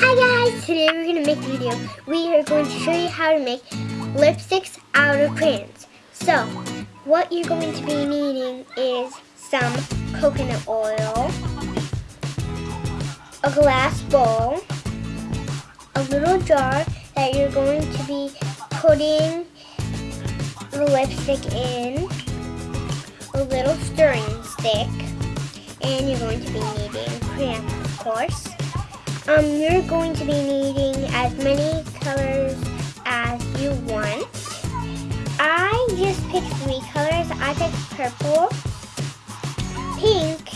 Hi guys! Today we're going to make a video. We are going to show you how to make lipsticks out of crayons. So, what you're going to be needing is some coconut oil, a glass bowl, a little jar that you're going to be putting the lipstick in, a little stirring stick, and you're going to be needing crayon, of course. Um, you're going to be needing as many colors as you want. I just picked three colors. I picked purple, pink,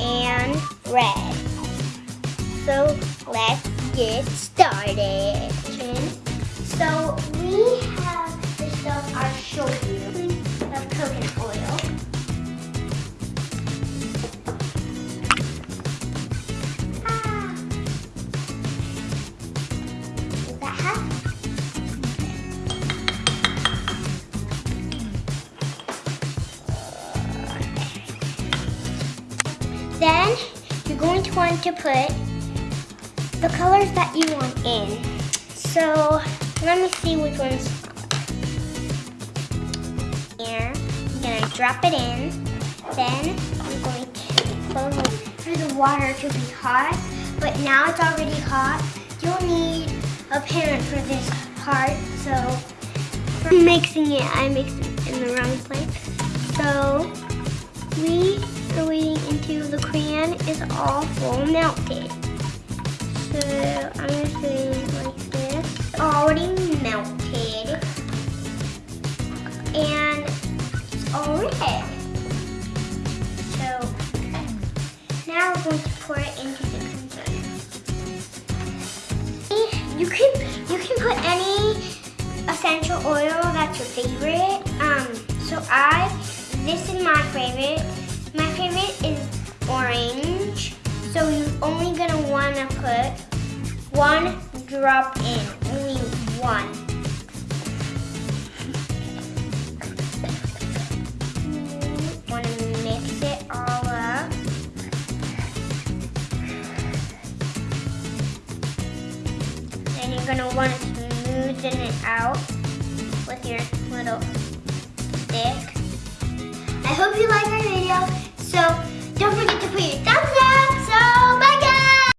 and red. So let's get started. So we have the stuff I'll show you. The coconut oil. Then you're going to want to put the colors that you want in. So let me see which ones. Here, I'm gonna drop it in. Then I'm going to for the water to be hot. But now it's already hot. You'll need a pan for this part. So mixing it, I mixed it in the wrong is all full melted. So I'm gonna put it like this. It's Already melted. And it's all red. So now we're going to pour it into the container. You can you can put any essential oil that's your favorite. Um, so I this is my favorite. My favorite is orange. Only gonna wanna put one drop in, only one. Wanna mix it all up. Then you're gonna wanna smoothen it out with your little stick. I hope you like our video. So